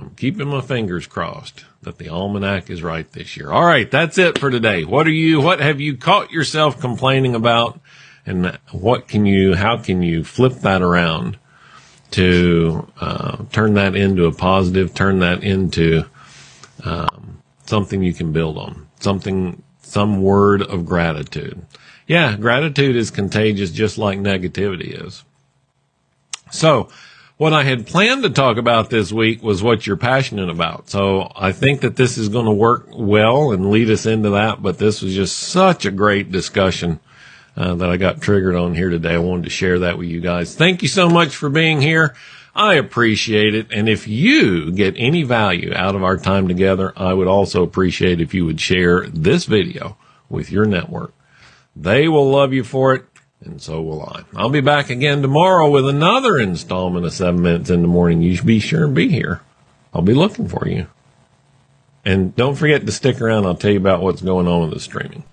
I'm keeping my fingers crossed that the almanac is right this year. All right, that's it for today. What are you, what have you caught yourself complaining about? And what can you, how can you flip that around to uh, turn that into a positive, turn that into um, something you can build on, something, some word of gratitude. Yeah, gratitude is contagious just like negativity is. So, what I had planned to talk about this week was what you're passionate about. So I think that this is going to work well and lead us into that. But this was just such a great discussion uh, that I got triggered on here today. I wanted to share that with you guys. Thank you so much for being here. I appreciate it. And if you get any value out of our time together, I would also appreciate if you would share this video with your network. They will love you for it and so will I. I'll be back again tomorrow with another installment of 7 Minutes in the Morning. You should be sure and be here. I'll be looking for you. And don't forget to stick around. I'll tell you about what's going on with the streaming.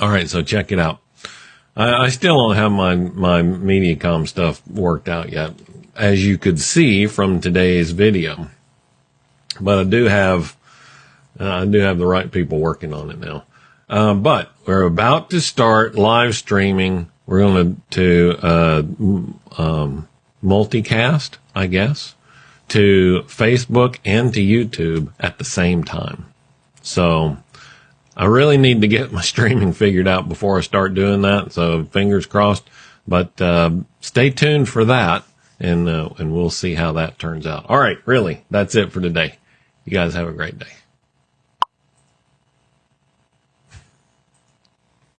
All right, so check it out. I, I still don't have my my MediaCom stuff worked out yet, as you could see from today's video. But I do have uh, I do have the right people working on it now. Uh, but we're about to start live streaming. We're going to uh, um, multicast, I guess, to Facebook and to YouTube at the same time. So I really need to get my streaming figured out before I start doing that. So fingers crossed, but, uh, stay tuned for that and, uh, and we'll see how that turns out. All right. Really. That's it for today. You guys have a great day.